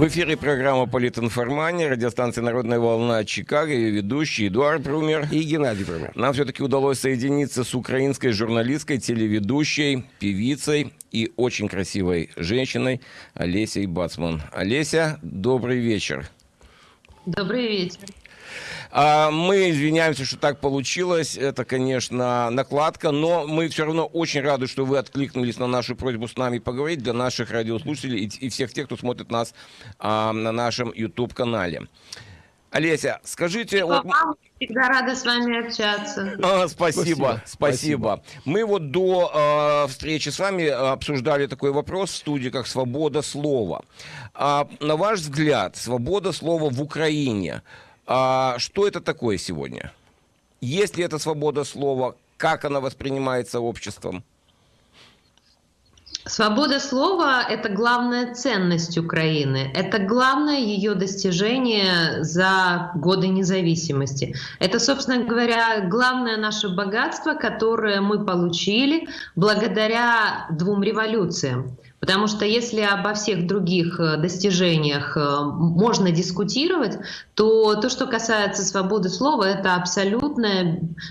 В эфире программа «Политинформания», радиостанция «Народная волна» Чикаго, ее ведущий Эдуард Брумер и Геннадий Брумер. Нам все-таки удалось соединиться с украинской журналисткой, телеведущей, певицей и очень красивой женщиной Олесей Бацман. Олеся, добрый вечер. Добрый вечер. А, мы извиняемся, что так получилось. Это, конечно, накладка, но мы все равно очень рады, что вы откликнулись на нашу просьбу с нами поговорить для наших радиослушателей и, всех тех, кто смотрит нас а, на нашем YouTube-канале. Олеся, скажите... Вот... Всегда рада с вами общаться. А, спасибо, спасибо, спасибо. Мы вот до э, встречи с вами обсуждали такой вопрос в студии, как свобода слова. А, на ваш взгляд, свобода слова в Украине – а что это такое сегодня? Есть ли это свобода слова? Как она воспринимается обществом? Свобода слова – это главная ценность Украины. Это главное ее достижение за годы независимости. Это, собственно говоря, главное наше богатство, которое мы получили благодаря двум революциям. Потому что если обо всех других э, достижениях э, можно дискутировать, то то, що касається свободи слова, это абсолютно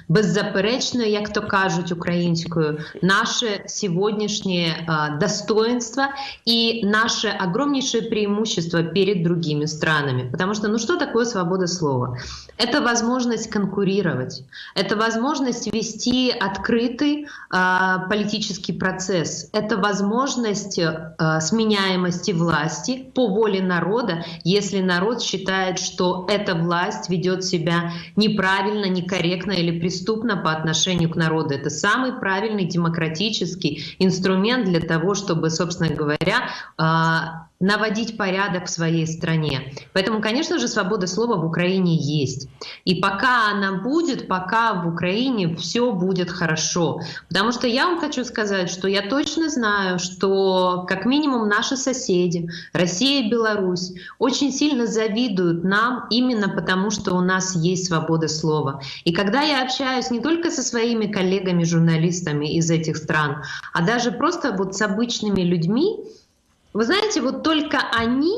беззаперечно, як то кажуть українською, наше сегодняшнее достоинство и наше огромнейшее преимущество перед другими странами. Потому что, ну что такое свобода слова? Это возможность конкурировать, это возможность вести открытый э, политический процесс, это возможность э, сменяемости власти по воле народа, если народ считает, что эта власть ведет себя неправильно, некорректно или преступно по отношению к народу. Это самый правильный демократический инструмент для того, чтобы, собственно говоря, э, наводить порядок в своей стране. Поэтому, конечно же, свобода слова в Украине есть. И пока она будет, пока в Украине все будет хорошо. Потому что я вам хочу сказать, что я точно знаю, что как минимум наши соседи, Россия и Беларусь, очень сильно завидуют нам именно потому, что у нас есть свобода слова. И когда я общаюсь не только со своими коллегами-журналистами из этих стран, а даже просто вот с обычными людьми, вы знаете, вот только они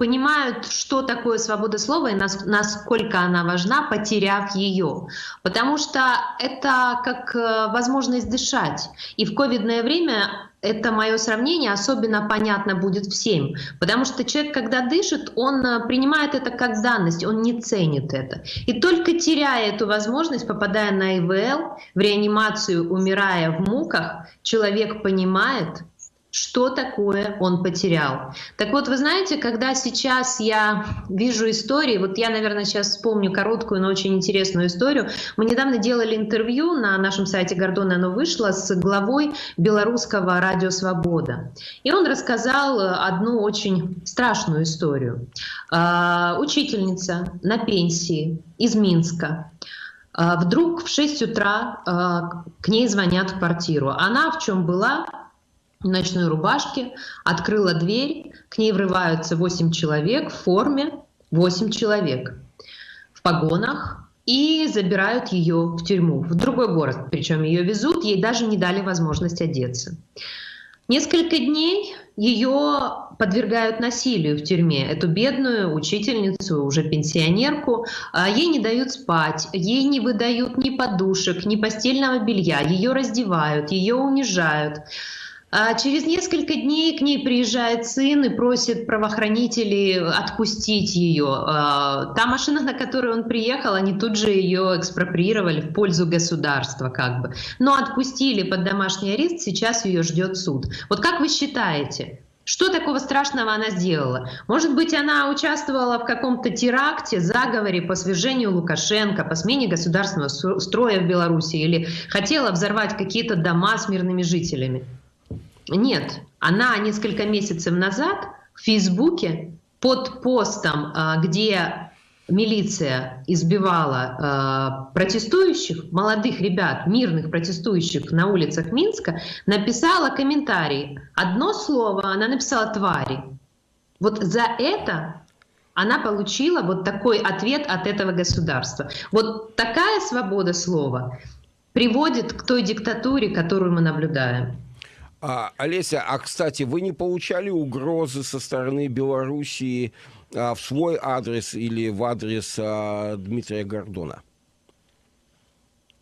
понимают, что такое свобода слова и насколько она важна, потеряв ее. Потому что это как э, возможность дышать. И в ковидное время это мое сравнение особенно понятно будет всем. Потому что человек, когда дышит, он э, принимает это как данность, он не ценит это. И только теряя эту возможность, попадая на ИВЛ, в реанимацию, умирая в муках, человек понимает, что такое он потерял. Так вот, вы знаете, когда сейчас я вижу истории, вот я, наверное, сейчас вспомню короткую, но очень интересную историю. Мы недавно делали интервью на нашем сайте Гордона, оно вышло, с главой белорусского радио «Свобода». И он рассказал одну очень страшную историю. А, учительница на пенсии из Минска, а, Вдруг в 6 утра а, к ней звонят в квартиру. Она в чем была? В ночной рубашке, открыла дверь, к ней врываются 8 человек в форме, 8 человек в погонах и забирают ее в тюрьму, в другой город. Причем ее везут, ей даже не дали возможность одеться. Несколько дней ее подвергают насилию в тюрьме. Эту бедную учительницу, уже пенсионерку, а, ей не дают спать, ей не выдают ни подушек, ни постельного белья, ее раздевают, ее унижают. А через несколько дней к ней приезжает сын и просит правоохранителей отпустить ее. А, та машина, на которой он приехал, они тут же ее экспроприировали в пользу государства как бы. Но отпустили под домашний арест, сейчас ее ждет суд. Вот как вы считаете, что такого страшного она сделала? Может быть, она участвовала в каком-то теракте, заговоре по свержению Лукашенко, по смене государственного строя в Беларуси или хотела взорвать какие-то дома с мирными жителями? Нет, она несколько месяцев назад в Фейсбуке под постом, а, где милиция избивала а, протестующих, молодых ребят, мирных протестующих на улицах Минска, написала комментарий. Одно слово, она написала «твари». Вот за это она получила вот такой ответ от этого государства. Вот такая свобода слова приводит к той диктатуре, которую мы наблюдаем. А, Олеся, а кстати, вы не получали угрозы со стороны Белоруссии а, в свой адрес или в адрес а, Дмитрия Гордона?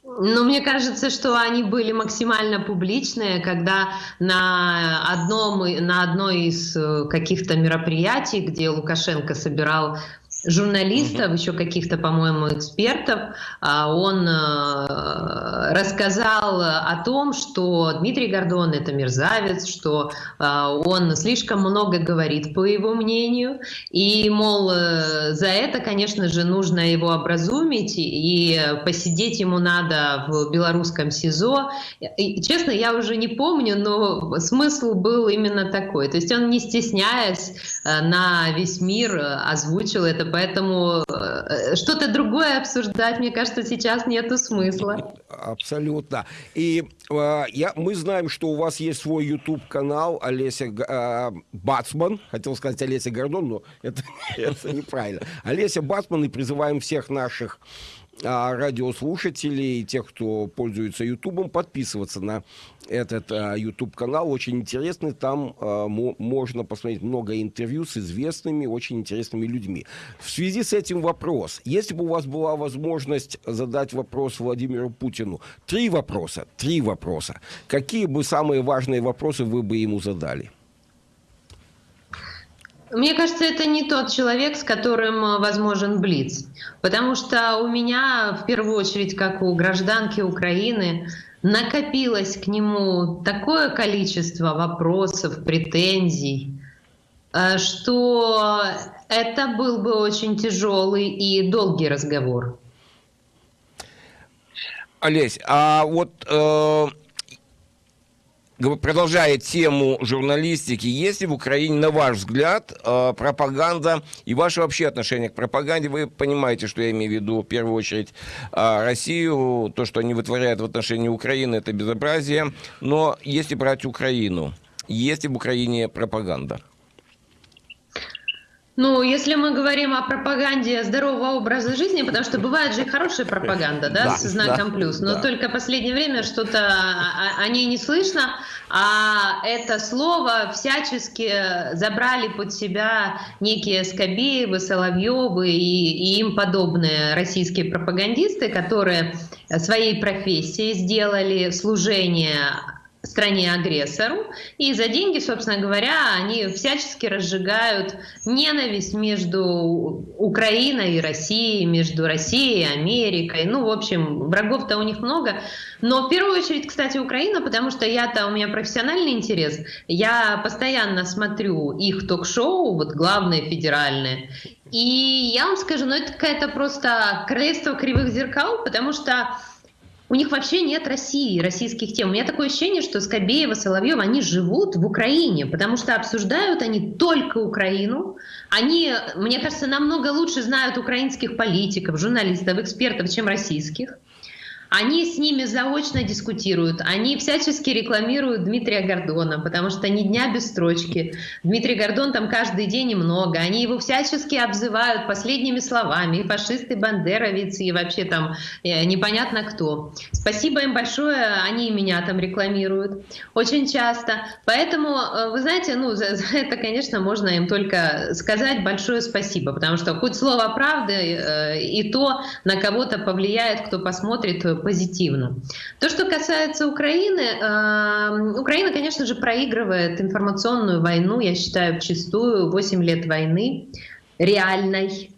Ну, мне кажется, что они были максимально публичные, когда на одном, на одной из э, каких-то мероприятий, где Лукашенко собирал журналистов, еще каких-то, по-моему, экспертов, а, он э, рассказал о том, что Дмитрий Гордон это мерзавец, что а, он слишком много говорит, по его мнению, и, мол, э, за это, конечно же, нужно его образумить, и посидеть ему надо в белорусском СИЗО. И, честно, я уже не помню, но смысл был именно такой. То есть он, не стесняясь, э, на весь мир озвучил это поэтому э, что-то другое обсуждать, мне кажется, сейчас нету смысла. Абсолютно. И э, я, мы знаем, что у вас есть свой YouTube-канал Олеся э, Бацман, хотел сказать Олеся Гордон, но это, это неправильно. Олеся Бацман, и призываем всех наших радиослушателей, тех, кто пользуется Ютубом, подписываться на этот а, YouTube-канал. Очень интересный. Там а, можно посмотреть много интервью с известными, очень интересными людьми. В связи с этим вопрос. Если бы у вас была возможность задать вопрос Владимиру Путину, три вопроса, три вопроса. Какие бы самые важные вопросы вы бы ему задали? Мне кажется, это не тот человек, с которым э, возможен Блиц. Потому что у меня, в первую очередь, как у гражданки Украины, накопилось к нему такое количество вопросов, претензий, э, что это был бы очень тяжелый и долгий разговор. Олесь, а вот э, продолжая тему журналистики, есть ли в Украине, на ваш взгляд, э, пропаганда и ваше вообще отношение к пропаганде? Вы понимаете, что я имею в виду в первую очередь э, Россию, то, что они вытворяют в отношении Украины, это безобразие. Но если брать Украину, есть ли в Украине пропаганда? Ну, если мы говорим о пропаганде здорового образа жизни, потому что бывает же и хорошая пропаганда, да, да с знаком да, плюс, но да. только в последнее время что-то о, ней не слышно, а это слово всячески забрали под себя некие Скобеевы, Соловьевы и, и им подобные российские пропагандисты, которые своей профессией сделали служение стране-агрессору, и за деньги, собственно говоря, они всячески разжигают ненависть между Украиной и Россией, между Россией и Америкой. Ну, в общем, врагов-то у них много. Но в первую очередь, кстати, Украина, потому что я-то, у меня профессиональный интерес, я постоянно смотрю их ток-шоу, вот главные федеральные, и я вам скажу, ну это какая-то просто королевство кривых зеркал, потому что у них вообще нет России, российских тем. У меня такое ощущение, что Скобеева, Соловьева, они живут в Украине, потому что обсуждают они только Украину. Они, мне кажется, намного лучше знают украинских политиков, журналистов, экспертов, чем российских. Они с ними заочно дискутируют, они всячески рекламируют Дмитрия Гордона, потому что ни дня без строчки. Дмитрий Гордон там каждый день и много. Они его всячески обзывают последними словами, и фашисты, бандеровец, и вообще там э, непонятно кто. Спасибо им большое, они меня там рекламируют очень часто. Поэтому, э, вы знаете, ну, за, за это, конечно, можно им только сказать большое спасибо, потому что хоть слово правды э, и то на кого-то повлияет, кто посмотрит позитивно. То, что касается Украины, э, Украина, конечно же, проигрывает информационную войну, я считаю, чистую, 8 лет войны реальной.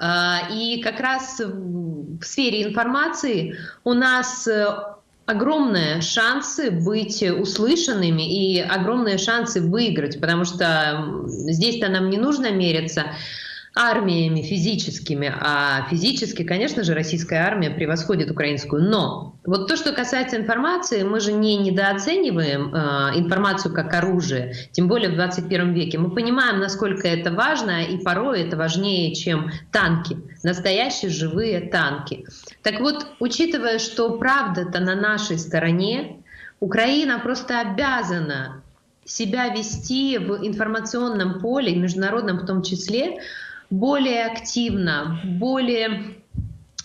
Э, и как раз в сфере информации у нас э, огромные шансы быть услышанными и огромные шансы выиграть, потому что здесь-то нам не нужно мериться армиями физическими, а физически, конечно же, российская армия превосходит украинскую. Но вот то, что касается информации, мы же не недооцениваем э, информацию как оружие, тем более в 21 веке. Мы понимаем, насколько это важно, и порой это важнее, чем танки, настоящие живые танки. Так вот, учитывая, что правда-то на нашей стороне, Украина просто обязана себя вести в информационном поле, международном в том числе, более активно, более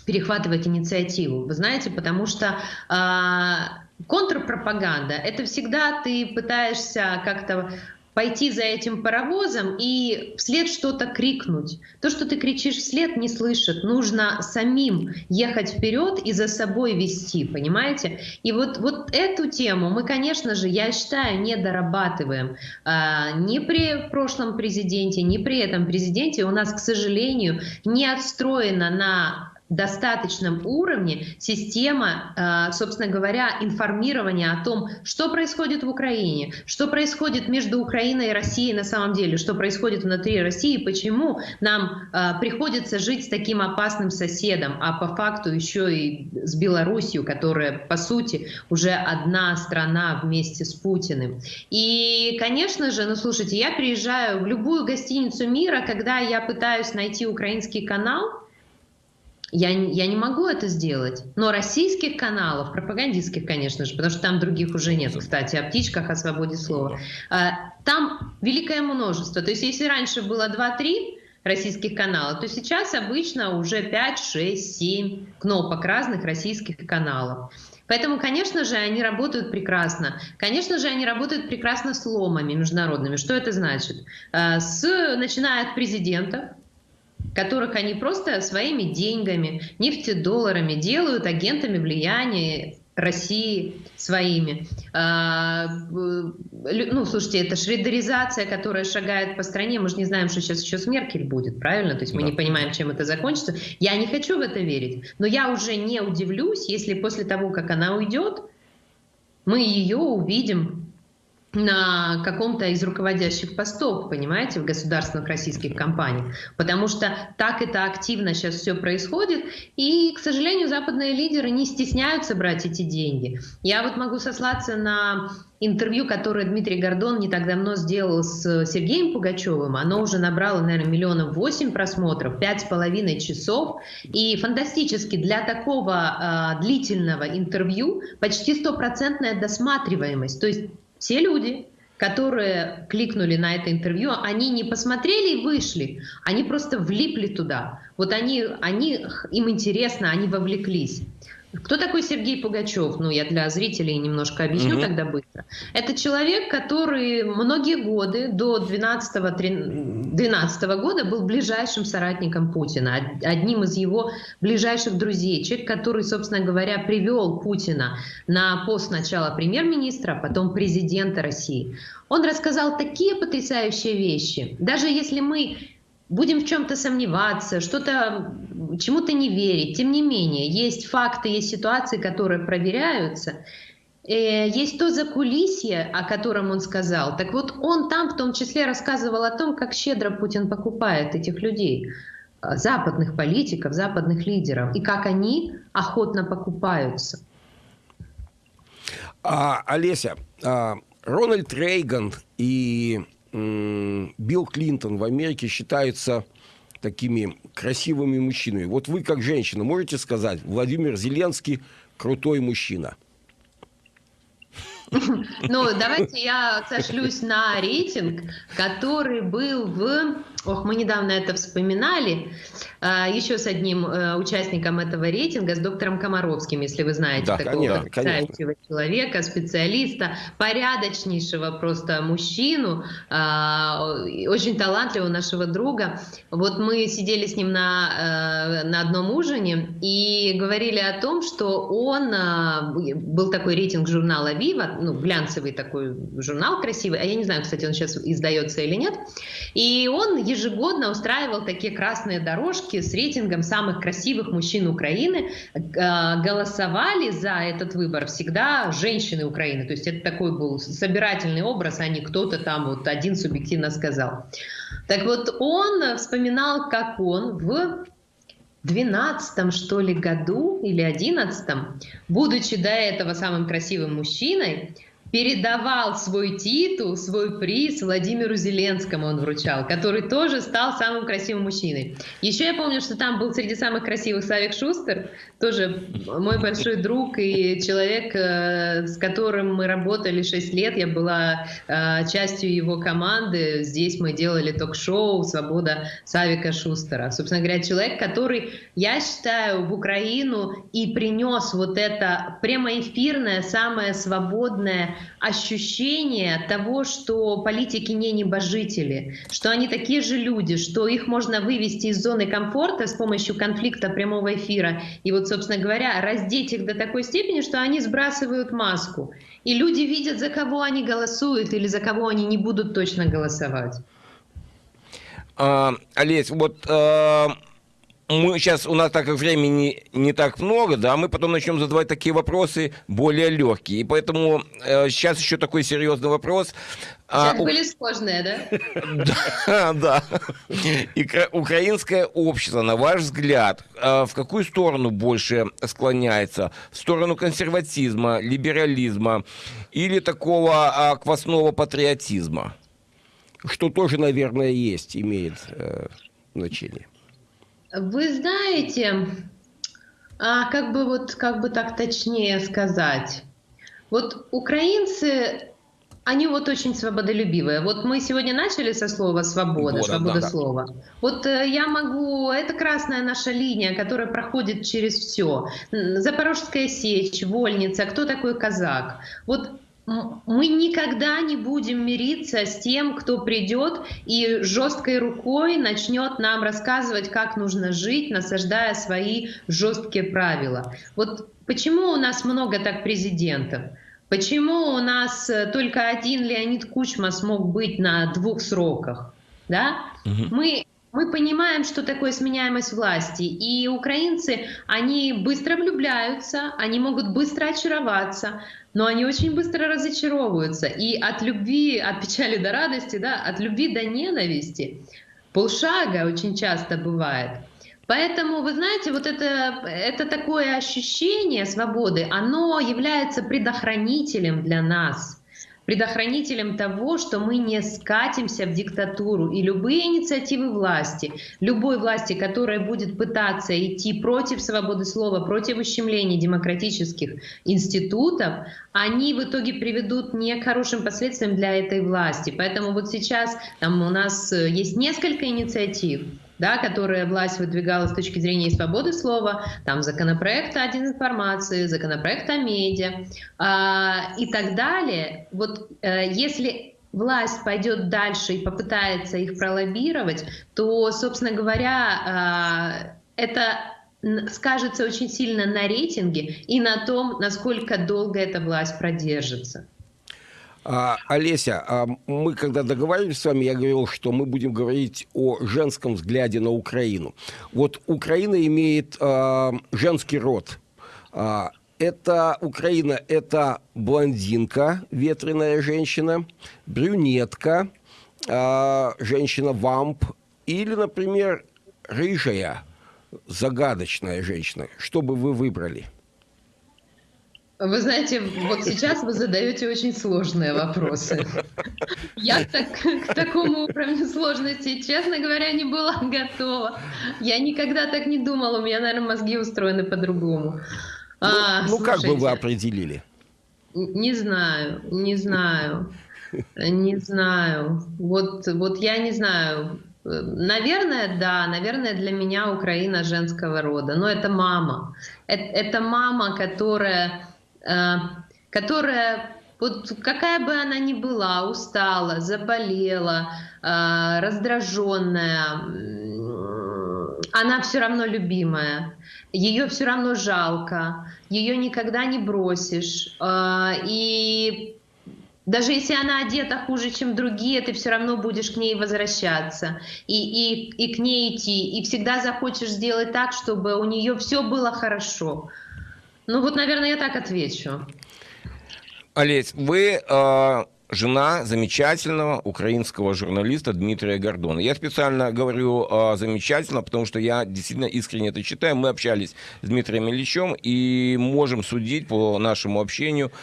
перехватывать инициативу. Вы знаете, потому что э, контрпропаганда – это всегда ты пытаешься как-то пойти за этим паровозом и вслед что-то крикнуть. То, что ты кричишь вслед, не слышат. Нужно самим ехать вперед и за собой вести, понимаете? И вот, вот эту тему мы, конечно же, я считаю, не дорабатываем. А, ни при прошлом президенте, ни при этом президенте у нас, к сожалению, не отстроена на достаточном уровне система, э, собственно говоря, информирования о том, что происходит в Украине, что происходит между Украиной и Россией на самом деле, что происходит внутри России, почему нам э, приходится жить с таким опасным соседом, а по факту еще и с Белоруссией, которая, по сути, уже одна страна вместе с Путиным. И, конечно же, ну слушайте, я приезжаю в любую гостиницу мира, когда я пытаюсь найти украинский канал, я, я не могу это сделать. Но российских каналов, пропагандистских, конечно же, потому что там других уже нет, кстати, о птичках, о свободе слова. А, там великое множество. То есть если раньше было 2-3 российских каналов, то сейчас обычно уже 5, 6, 7 кнопок разных российских каналов. Поэтому, конечно же, они работают прекрасно. Конечно же, они работают прекрасно с ломами международными. Что это значит? А, с, начиная от президентов, которых они просто своими деньгами, нефтедолларами делают агентами влияния России своими. А, ну, слушайте, это шредеризация, которая шагает по стране. Мы же не знаем, что сейчас еще с Меркель будет, правильно? То есть мы да. не понимаем, чем это закончится. Я не хочу в это верить, но я уже не удивлюсь, если после того, как она уйдет, мы ее увидим на каком-то из руководящих постов, понимаете, в государственных российских компаниях. Потому что так это активно сейчас все происходит. И, к сожалению, западные лидеры не стесняются брать эти деньги. Я вот могу сослаться на интервью, которое Дмитрий Гордон не так давно сделал с Сергеем Пугачевым. Оно уже набрало, наверное, миллионов восемь просмотров, пять с половиной часов. И фантастически для такого э, длительного интервью почти стопроцентная досматриваемость. То есть все люди, которые кликнули на это интервью, они не посмотрели и вышли, они просто влипли туда. Вот они, они, им интересно, они вовлеклись. Кто такой Сергей Пугачев? Ну, я для зрителей немножко объясню угу. тогда быстро. Это человек, который многие годы, до 12, 12 года, был ближайшим соратником Путина, одним из его ближайших друзей. Человек, который, собственно говоря, привел Путина на пост сначала премьер-министра, а потом президента России. Он рассказал такие потрясающие вещи. Даже если мы будем в чем-то сомневаться, что-то чему-то не верить. Тем не менее, есть факты, есть ситуации, которые проверяются. Э, есть то закулисье, о котором он сказал. Так вот, он там в том числе рассказывал о том, как щедро Путин покупает этих людей, э, западных политиков, западных лидеров, и как они охотно покупаются. А, Олеся, а, Рональд Рейган и Билл Клинтон в Америке считаются такими красивыми мужчинами. Вот вы, как женщина, можете сказать, Владимир Зеленский крутой мужчина? Ну, давайте я сошлюсь на рейтинг, который был в Ох, мы недавно это вспоминали, а, еще с одним э, участником этого рейтинга, с доктором Комаровским, если вы знаете да, такого потрясающего человека, специалиста, порядочнейшего просто мужчину, а, очень талантливого нашего друга. Вот мы сидели с ним на, э, на одном ужине и говорили о том, что он, а, был такой рейтинг журнала «Вива», ну, глянцевый такой журнал красивый, а я не знаю, кстати, он сейчас издается или нет, и он ежегодно устраивал такие красные дорожки с рейтингом самых красивых мужчин Украины. Э, голосовали за этот выбор всегда женщины Украины. То есть это такой был собирательный образ, а не кто-то там вот один субъективно сказал. Так вот, он вспоминал, как он в 12 что ли году или 11 будучи до этого самым красивым мужчиной, передавал свой титул, свой приз Владимиру Зеленскому он вручал, который тоже стал самым красивым мужчиной. Еще я помню, что там был среди самых красивых Савик Шустер, тоже мой большой друг и человек, э, с которым мы работали 6 лет. Я была э, частью его команды. Здесь мы делали ток-шоу «Свобода Савика Шустера». Собственно говоря, человек, который, я считаю, в Украину и принес вот это прямоэфирное, самое свободное ощущение того, что политики не небожители, что они такие же люди, что их можно вывести из зоны комфорта с помощью конфликта прямого эфира. И вот, собственно говоря, раздеть их до такой степени, что они сбрасывают маску. И люди видят, за кого они голосуют или за кого они не будут точно голосовать. А, Олесь, вот а, мы сейчас, у нас так как времени не так много, да, мы потом начнем задавать такие вопросы более легкие. И поэтому э, сейчас еще такой серьезный вопрос. А, сейчас а, были сложные, да? Да, да. Украинское общество, на ваш взгляд, а в какую сторону больше склоняется? В сторону консерватизма, либерализма или такого а, квасного патриотизма? Что тоже, наверное, есть, имеет э, значение. Вы знаете, а как бы вот как бы так точнее сказать, вот украинцы они вот очень свободолюбивые. Вот мы сегодня начали со слова «свобода», «свобода да, слова». Да. Вот э, я могу... Это красная наша линия, которая проходит через все. Запорожская сечь, Вольница, кто такой казак? Вот мы никогда не будем мириться с тем, кто придет и жесткой рукой начнет нам рассказывать, как нужно жить, насаждая свои жесткие правила. Вот почему у нас много так президентов? Почему у нас э, только один Леонид Кучма смог быть на двух сроках? Да? Угу. Мы мы понимаем, что такое сменяемость власти, и украинцы, они быстро влюбляются, они могут быстро очароваться, но они очень быстро разочаровываются. И от любви, от печали до радости, да, от любви до ненависти полшага очень часто бывает. Поэтому, вы знаете, вот это, это такое ощущение свободы, оно является предохранителем для нас – предохранителем того, что мы не скатимся в диктатуру. И любые инициативы власти, любой власти, которая будет пытаться идти против свободы слова, против ущемления демократических институтов, они в итоге приведут не к хорошим последствиям для этой власти. Поэтому вот сейчас там у нас э, есть несколько инициатив, да, которые власть выдвигала с точки зрения свободы слова, там законопроект о информации, законопроект о медиа э, и так далее. Вот э, если власть пойдет дальше и попытается их пролоббировать, то, собственно говоря, э, это скажется очень сильно на рейтинге и на том, насколько долго эта власть продержится. А, Олеся, а мы когда договаривались с вами, я говорил, что мы будем говорить о женском взгляде на Украину. Вот Украина имеет а, женский род. А, это Украина, это блондинка, ветреная женщина, брюнетка, а, женщина-вамп или, например, рыжая, загадочная женщина. Что бы вы выбрали? Вы знаете, вот сейчас вы задаете очень сложные вопросы. Я так, к такому уровню сложности, честно говоря, не была готова. Я никогда так не думала, у меня, наверное, мозги устроены по-другому. Ну, а, ну как бы вы определили? Не знаю, не знаю, не знаю. Вот, вот я не знаю. Наверное, да, наверное, для меня Украина женского рода. Но это мама. Это, это мама, которая которая вот какая бы она ни была, устала, заболела, э, раздраженная, она все равно любимая, ее все равно жалко, ее никогда не бросишь. Э, и даже если она одета хуже, чем другие, ты все равно будешь к ней возвращаться и, и, и к ней идти. И всегда захочешь сделать так, чтобы у нее все было хорошо. Ну вот, наверное, я так отвечу. Олесь, вы э, жена замечательного украинского журналиста Дмитрия Гордона. Я специально говорю э, замечательно, потому что я действительно искренне это читаю. Мы общались с Дмитрием Ильичем и можем судить по нашему общению.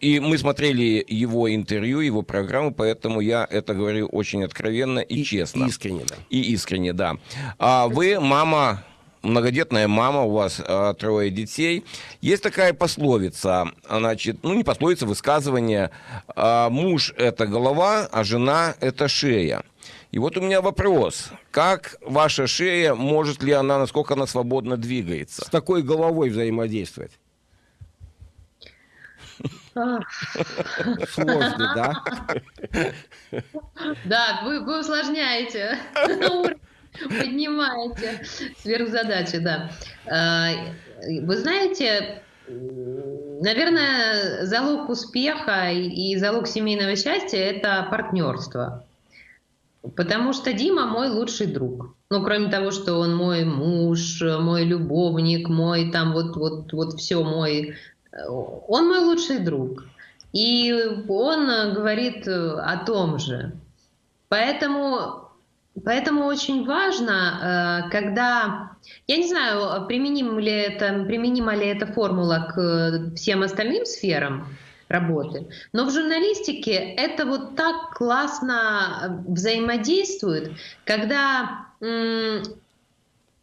И мы смотрели его интервью, его программу, поэтому я это говорю очень откровенно и, и честно. Искренне, да. И искренне, да. А вы мама многодетная мама, у вас э, трое детей. Есть такая пословица, значит, ну не пословица, высказывание, э, муж это голова, а жена это шея. И вот у меня вопрос, как ваша шея, может ли она, насколько она свободно двигается? С такой головой взаимодействовать? Сложно, да? Да, вы, вы усложняете Поднимаете сверхзадачи, да. А, вы знаете, наверное, залог успеха и залог семейного счастья – это партнерство. Потому что Дима мой лучший друг. Ну, кроме того, что он мой муж, мой любовник, мой там вот, вот, вот все мой. Он мой лучший друг. И он говорит о том же. Поэтому Поэтому очень важно, э, когда, я не знаю, применим ли это, применима ли эта формула к всем остальным сферам работы, но в журналистике это вот так классно взаимодействует, когда, вы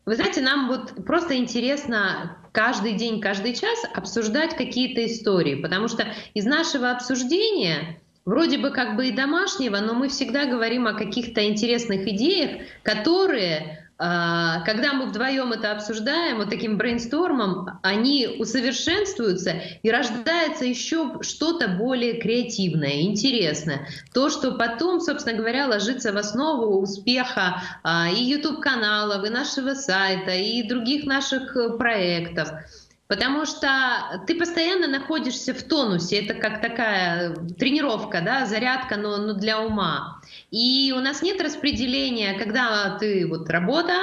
знаете, нам вот просто интересно каждый день, каждый час обсуждать какие-то истории, потому что из нашего обсуждения вроде бы как бы и домашнего, но мы всегда говорим о каких-то интересных идеях, которые, а, когда мы вдвоем это обсуждаем, вот таким брейнстормом, они усовершенствуются и рождается еще что-то более креативное, интересное. То, что потом, собственно говоря, ложится в основу успеха а, и YouTube-каналов, и нашего сайта, и других наших э, проектов. Потому что ты постоянно находишься в тонусе, это как такая тренировка, да, зарядка, но, но для ума. И у нас нет распределения, когда ты вот работа,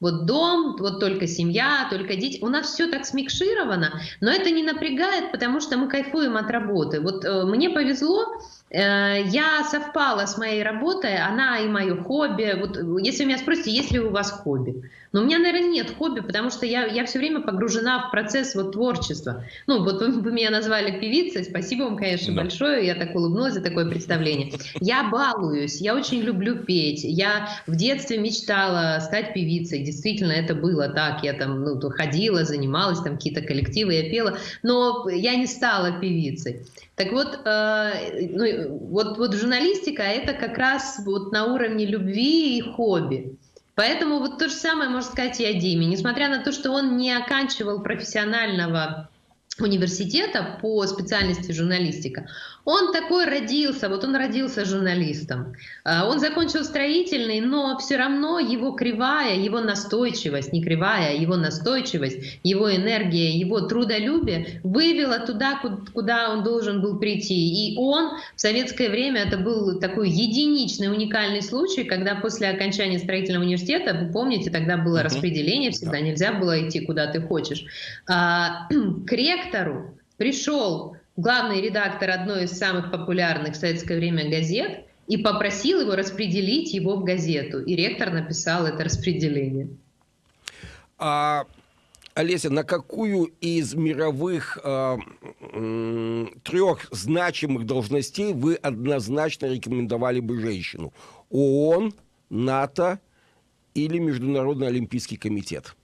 вот дом, вот только семья, только дети. У нас все так смикшировано, но это не напрягает, потому что мы кайфуем от работы. Вот э, мне повезло, я совпала с моей работой, она и мое хобби. Вот если вы меня спросите, есть ли у вас хобби? Но у меня, наверное, нет хобби, потому что я, я все время погружена в процесс вот творчества. Ну, вот вы, вы меня назвали певицей, спасибо вам, конечно, да. большое, я так улыбнулась за такое представление. Я балуюсь, я очень люблю петь. Я в детстве мечтала стать певицей, действительно, это было так. Я там ну, ходила, занималась, там какие-то коллективы, я пела, но я не стала певицей. Так вот, э, ну, вот, вот журналистика это как раз вот на уровне любви и хобби. Поэтому вот то же самое можно сказать и о Диме. Несмотря на то, что он не оканчивал профессионального университета по специальности журналистика, он такой родился, вот он родился журналистом. А, он закончил строительный, но все равно его кривая, его настойчивость, не кривая, его настойчивость, его энергия, его трудолюбие вывела туда, куда он должен был прийти. И он в советское время, это был такой единичный, уникальный случай, когда после окончания строительного университета, вы помните, тогда было распределение, всегда нельзя было идти куда ты хочешь, а, к ректору пришел главный редактор одной из самых популярных в советское время газет и попросил его распределить его в газету. И ректор написал это распределение. А, Олеся, на какую из мировых э, трех значимых должностей вы однозначно рекомендовали бы женщину? ООН, НАТО или Международный Олимпийский комитет?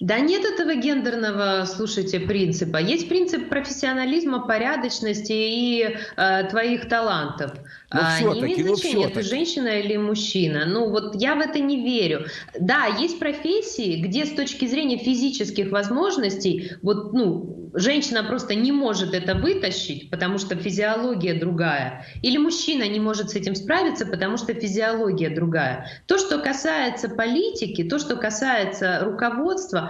Да нет этого гендерного, слушайте, принципа. Есть принцип профессионализма, порядочности и э, твоих талантов. Но а, не имеет ну значения, ты женщина или мужчина. Ну вот я в это не верю. Да, есть профессии, где с точки зрения физических возможностей, вот, ну, женщина просто не может это вытащить, потому что физиология другая. Или мужчина не может с этим справиться, потому что физиология другая. То, что касается политики, то, что касается руководства,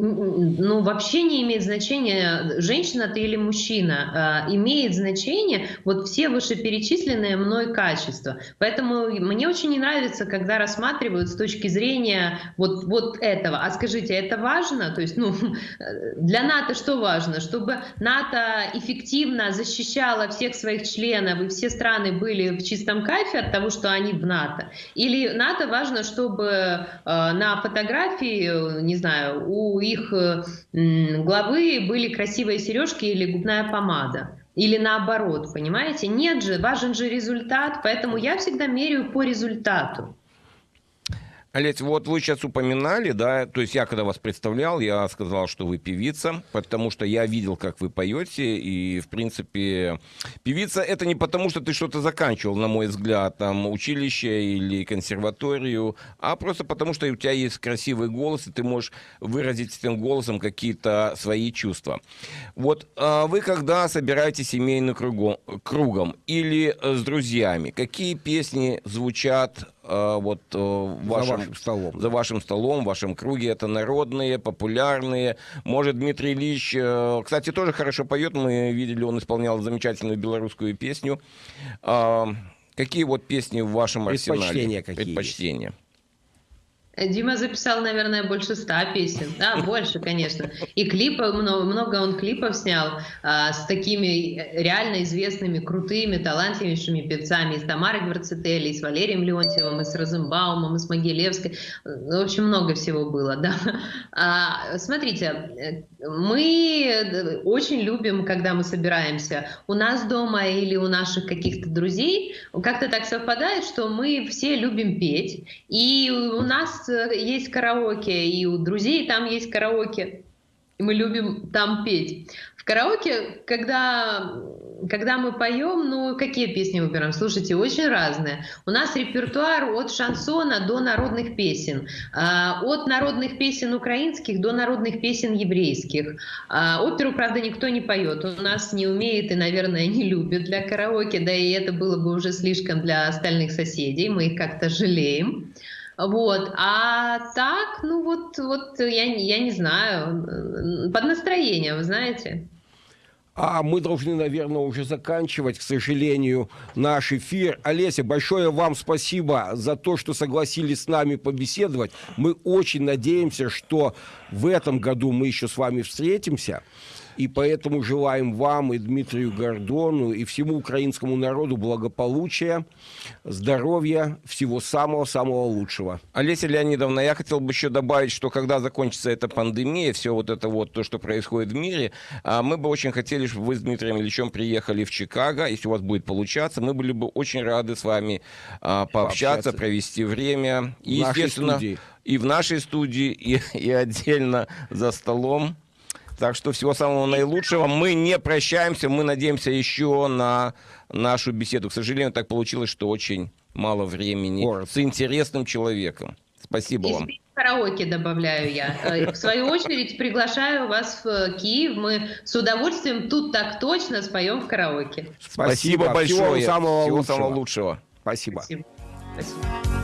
ну, вообще не имеет значения, женщина ты или мужчина. Э, имеет значение вот все вышеперечисленные мной качества. Поэтому мне очень не нравится, когда рассматривают с точки зрения вот, вот этого. А скажите, это важно? То есть, ну, для НАТО что важно? Чтобы НАТО эффективно защищало всех своих членов, и все страны были в чистом кайфе от того, что они в НАТО? Или НАТО важно, чтобы э, на фотографии, не знаю, у их главы были красивые сережки или губная помада. Или наоборот, понимаете? Нет же, важен же результат, поэтому я всегда меряю по результату. Олесь, вот вы сейчас упоминали, да, то есть я когда вас представлял, я сказал, что вы певица, потому что я видел, как вы поете, и, в принципе, певица это не потому, что ты что-то заканчивал, на мой взгляд, там, училище или консерваторию, а просто потому, что у тебя есть красивый голос, и ты можешь выразить этим голосом какие-то свои чувства. Вот а вы когда собираете семейным кругом, кругом или с друзьями, какие песни звучат Э, вот э, в вашем, за вашим столом. За вашим столом, в вашем круге. Это народные, популярные. Может, Дмитрий Ильич, э, кстати, тоже хорошо поет. Мы видели, он исполнял замечательную белорусскую песню. А, какие вот песни в вашем арсенале? Предпочтения какие Предпочтения. Дима записал, наверное, больше ста песен. Да, больше, конечно. И клипы, много, много он клипов снял а, с такими реально известными, крутыми, талантливейшими певцами. И с Тамарой Гварцетели, и с Валерием Леонтьевым, и с Розенбаумом, и с Могилевской. Ну, в общем, много всего было, да. А, смотрите, мы очень любим, когда мы собираемся у нас дома или у наших каких-то друзей. Как-то так совпадает, что мы все любим петь. И у нас есть караоке, и у друзей там есть караоке. И мы любим там петь. В караоке, когда, когда мы поем, ну, какие песни выбираем? Слушайте, очень разные. У нас репертуар от шансона до народных песен. А, от народных песен украинских до народных песен еврейских. А, оперу, правда, никто не поет. У нас не умеет и, наверное, не любит для караоке, да и это было бы уже слишком для остальных соседей. Мы их как-то жалеем. Вот. А так, ну вот, вот я, я не знаю, под настроение, вы знаете. А мы должны, наверное, уже заканчивать, к сожалению, наш эфир. Олеся, большое вам спасибо за то, что согласились с нами побеседовать. Мы очень надеемся, что в этом году мы еще с вами встретимся. И поэтому желаем вам и Дмитрию Гордону, и всему украинскому народу благополучия, здоровья, всего самого-самого лучшего. Олеся Леонидовна, я хотел бы еще добавить, что когда закончится эта пандемия, все вот это вот, то, что происходит в мире, а, мы бы очень хотели, чтобы вы с Дмитрием Ильичем приехали в Чикаго, если у вас будет получаться, мы были бы очень рады с вами а, пообщаться, пообщаться. провести время. И, естественно, студии. и в нашей студии, и, и отдельно за столом. Так что всего самого наилучшего. Мы не прощаемся, мы надеемся еще на нашу беседу. К сожалению, так получилось, что очень мало времени Город. с интересным человеком. Спасибо И вам. караоке добавляю я. Э, в свою очередь приглашаю вас в Киев. Мы с удовольствием тут так точно споем в караоке. Спасибо, Спасибо большое. Всего самого Всего лучшего. самого лучшего. Спасибо. Спасибо. Спасибо.